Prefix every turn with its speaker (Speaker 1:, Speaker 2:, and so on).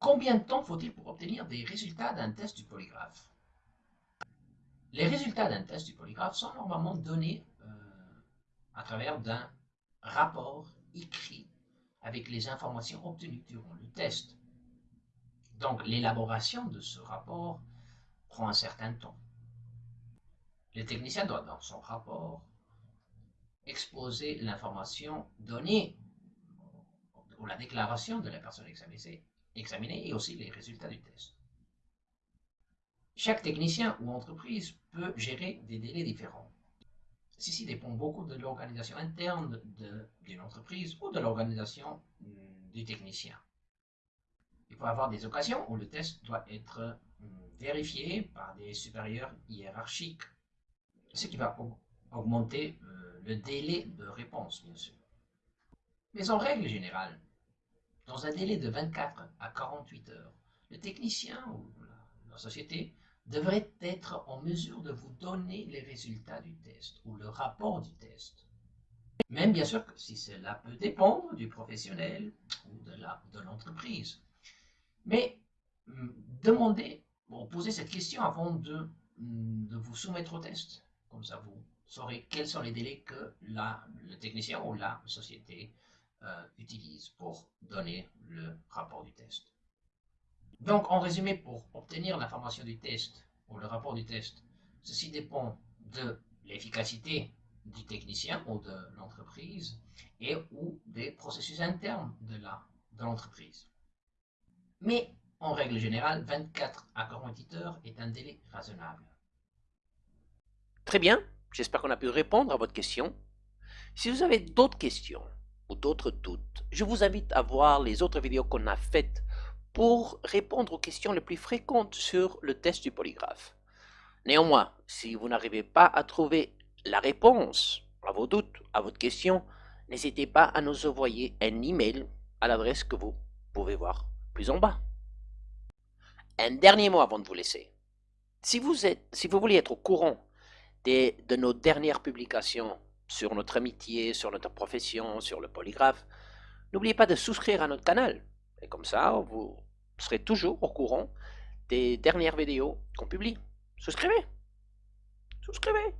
Speaker 1: Combien de temps faut-il pour obtenir des résultats d'un test du polygraphe? Les résultats d'un test du polygraphe sont normalement donnés euh, à travers d'un rapport écrit avec les informations obtenues durant le test. Donc l'élaboration de ce rapport prend un certain temps. Le technicien doit dans son rapport exposer l'information donnée ou la déclaration de la personne examinée, et aussi les résultats du test. Chaque technicien ou entreprise peut gérer des délais différents. Ceci dépend beaucoup de l'organisation interne d'une entreprise ou de l'organisation hmm, du technicien. Il peut y avoir des occasions où le test doit être hmm, vérifié par des supérieurs hiérarchiques, ce qui va augmenter euh, le délai de réponse, bien sûr. Mais en règle générale, dans un délai de 24 à 48 heures, le technicien ou la, société devrait être en mesure de vous donner les résultats du test ou le rapport du test. Même bien sûr que si cela peut dépendre du professionnel ou de l'entreprise. Mais hum, demandez, posez cette question avant de, hum, de vous soumettre au test. Comme ça, vous saurez quels sont les délais que le technicien ou la société euh, utilise pour donner le rapport du test. Donc, en résumé, pour obtenir l'information du test ou le rapport du test, ceci dépend de l'efficacité du technicien ou de l'entreprise et ou des processus internes de l'entreprise. De Mais, en règle générale, 24 à 48 heures est un délai raisonnable.
Speaker 2: Très bien, j'espère qu'on a pu répondre à votre question. Si vous avez d'autres questions, ou d'autres doutes, je vous invite à voir les autres vidéos qu'on a faites pour répondre aux questions les plus fréquentes sur le test du polygraphe. Néanmoins, si vous n'arrivez pas à trouver la réponse à vos doutes, à votre question, n'hésitez pas à nous envoyer un email à l'adresse que vous pouvez voir plus en bas. Un dernier mot avant de vous laisser. Si vous, voulez être au courant de nos dernières publications sur notre amitié, sur notre profession, sur le polygraphe, n'oubliez pas de souscrire à notre canal. Et comme ça, vous serez toujours au courant des dernières vidéos qu'on publie. Souscrivez Souscrivez